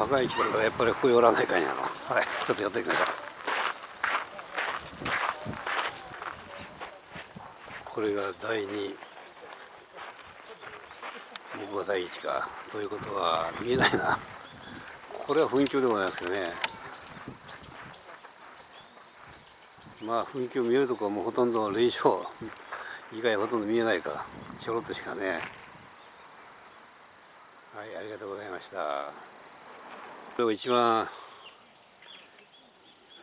坂井来たからやっぱりここ寄らないかんやろ。はい。ちょっと寄っていきましょうこれが第2僕が第1か。ということは見えないな。これは噴鏡でございますけどね。まあ噴鏡見えるとこはもうほとんど霊障以外ほとんど見えないか。ちょろっとしかね。はいありがとうございましたこれが一番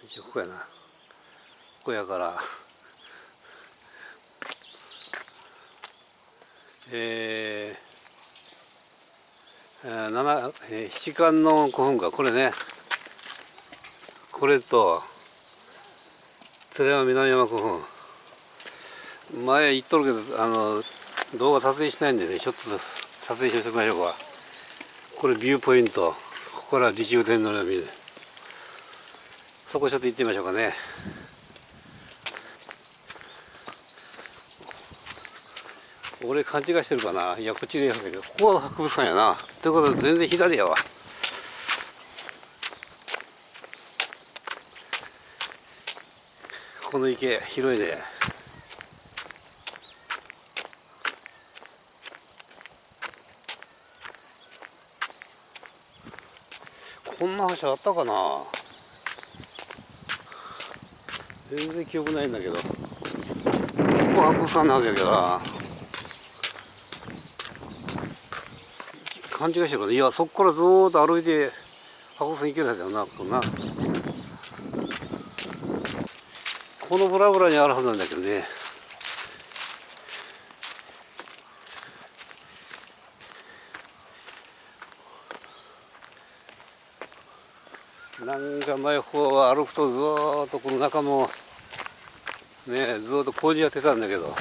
一ここやな。ここやから。えー、7, えー、七冠の古墳か。これね。これと寺山南山古墳。前言っとるけどあの動画撮影しないんでねちょっと撮影しておきましょうか。これビューポイント。ここから李中天皇の見るそこちょっと行ってみましょうかね。俺勘違いしてるかな？いやこっちでやるけどここは博物館やな。ということで全然左やわ。この池広いね。こんな橋あったかな？全然記憶ないんだけど。ここ博物館なわけやけどな。勘違いしてるから。いやそこからずーっと歩いて博物館行けるはずだよなこんな。このブラブラにあるはずなんだけどねなんか前方歩くとずっとこの中もねずっと工事やってたんだけど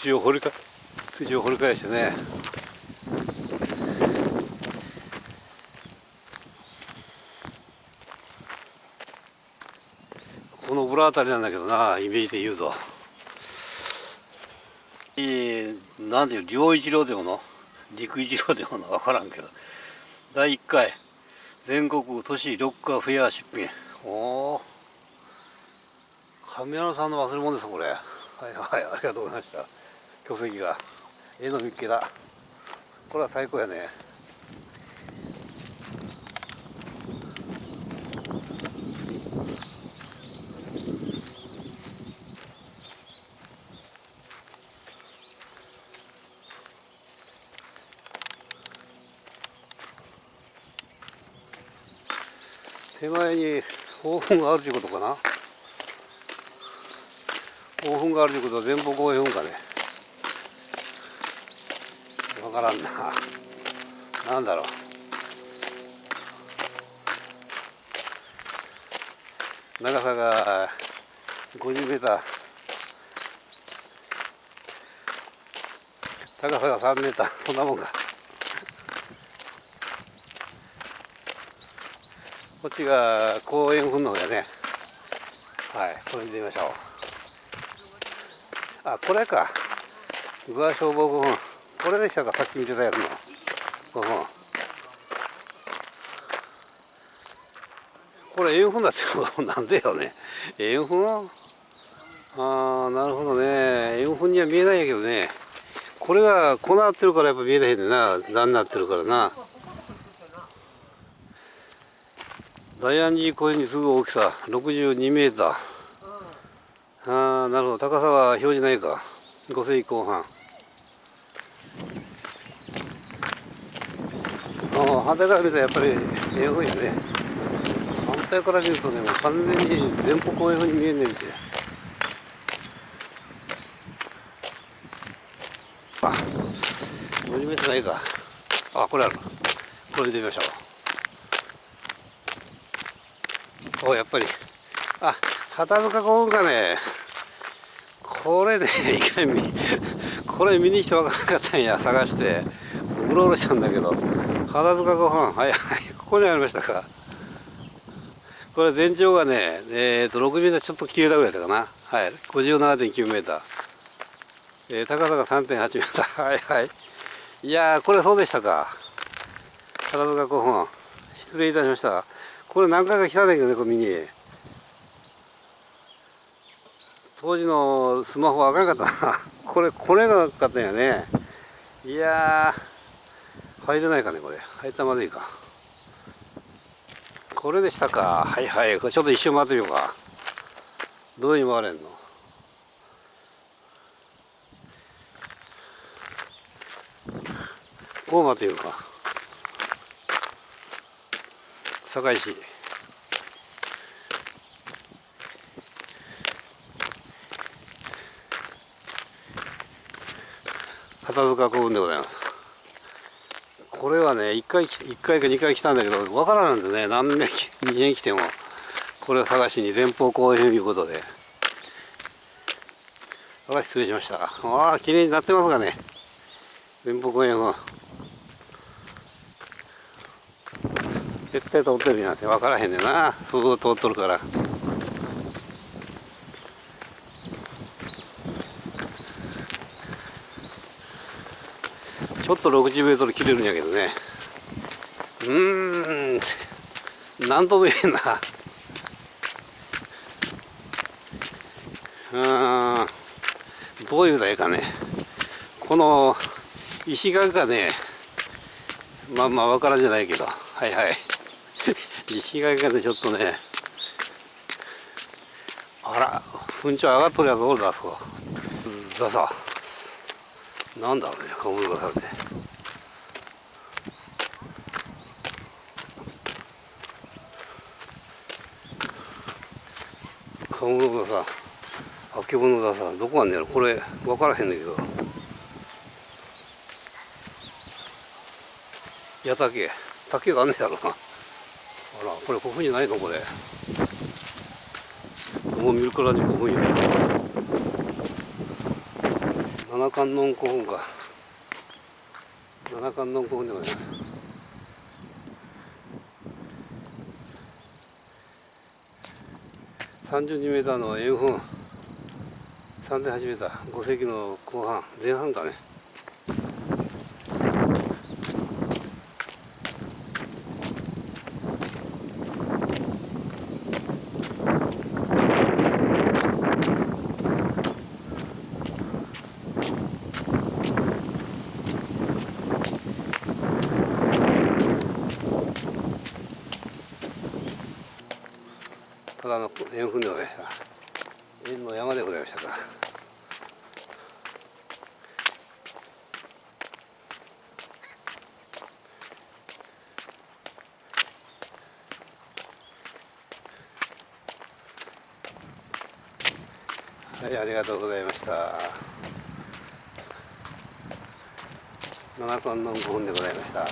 土を掘りか土を掘り返してね。この裏あたりなんだけどなイメージで言うと。えー、なんていう両一郎でもの陸一郎でもの分からんけど第1回。全国都市ロッカーフェア出品おお神山さんの忘れ物ですこれ。はいはいありがとうございました。巨石が。絵の見っけだ。これは最高やね。手前にオーブンがあるということかな。オーブンがあるということは前方後円墳かね。わからんな。なんだろう。長さが50メーター。高さが3メーター。そんなもんか。こっちが公園墳の方やね。はいこれ見てみましょう。あこれか。具合消防古墳これでしたか。さっき見てたやつの。古墳これ円墳だってこと なんでよね。円墳？ああなるほどね。円墳には見えないんやけどね。これがこうなってるからやっぱ見えないんだな。段になってるからな。大安寺公園にすぐ大きさ62メーター。ああなるほど。高さは表示ないか。5世紀後半。あ反対から見たらやっぱり英語やね。反対から見るとねもう完全に前方公園風に見えんねんてあ50メートルないか。あこれある。これ見てみましょう。おやっぱり。あ畑塚古墳かね。これねいかにこれ見に来て分からなかったんや探して。うろうろしたんだけど。畑塚古墳はいはい。ここにありましたか。これ全長がねえっ、ー、と6メーターちょっと切れたぐらいだかな。はい。57.9メーター、えー、高さが3.8メーター。はいはい。いやこれそうでしたか。畑塚古墳失礼いたしました。これ何回か来たんだけどねこれ見に。当時のスマホはあかんかったな。これこれがなかったんやね。いや入れないかねこれ。入ったまずいか。これでしたか。はいはい。これちょっと一周回ってみようか。どういうに回れんの。こう回ってみようか。堺市片塚古墳でございます。これはね1回1回か2回来たんだけどわからないんでね。何年2年来てもこれを探しに前方後編ということで。あ失礼しました。ああ綺麗になってますがね。前方後編は絶対通ってるなんて。分からへんねんな。ふう通っとるから。ちょっと60メートル切れるんやけどね。うーん。なんとも言えんな。うんどういうだいかね。この石垣がねまあまあわからんじゃないけど。はいはい。石垣がねちょっとねあら噴頂上がっとるやつおるだそうださなんだろうね小室さんって小室がさあけぼのがさどこあんねやろ？これ分からへんねんけど。矢竹竹があんねやろな。らこれ古墳じゃないのこれ。もう見るからに古墳や。七観音古墳か。七観音古墳でございます32メーターの円墳。3.8メーター5世紀の後半。前半かね。ただの円墳でございました円の山でございましたかはいありがとうございました。七冠の5本でございました。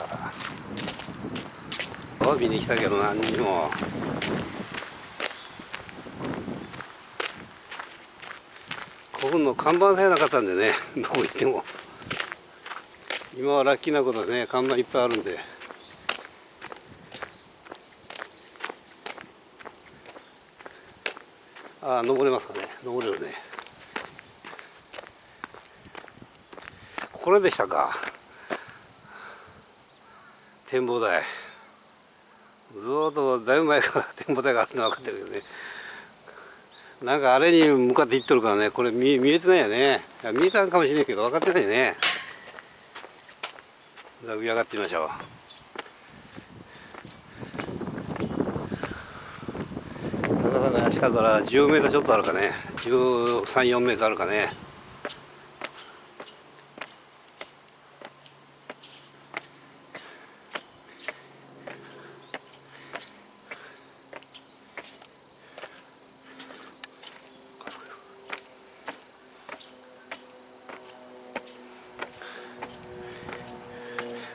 見に来たけど何にも。古墳の看板さえなかったんでね どこ行っても。今はラッキーなことでね看板いっぱいあるんで。ああ登れますかね。登れるね。これでしたか。展望台。ずっとだいぶ前から展望台があるの分かってるけどね。なんかあれに向かって行っとるからね。これ見見えてないよね。見えたんかもしれないけど分かってないね。じゃあ上上がってみましょう。高さが下から10メートルちょっとあるかね。13、4メートルあるかね。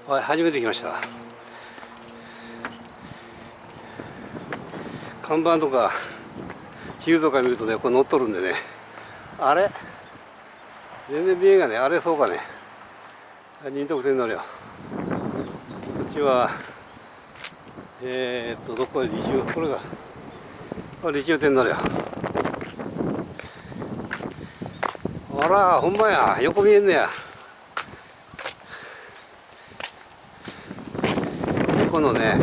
はい初めて来ました。看板とか地図とか見るとねこれ乗っとるんでね。あれ？全然見えんがね。あれそうかね。仁徳線乗るよ。こっちはえー、っとどこへ立中これが。これ立中店乗るよ。あらほんまや。横見えんねや。このね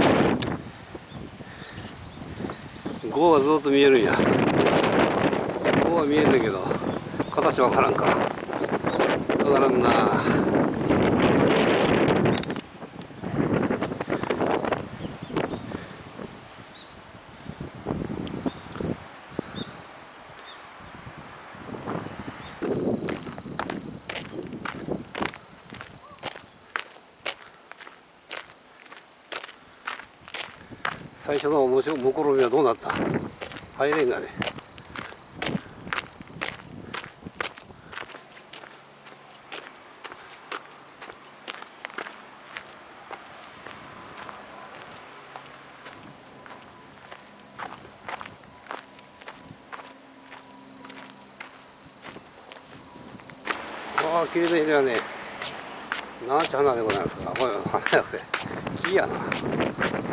5はずっと見えるんや。5は見えんだけど形わからんか。わからんな。最初のもしもころみはどうなった？入れんがね。ああ綺麗な色やね。なんちゅう花でございますか。これ花じゃなくて。木やな。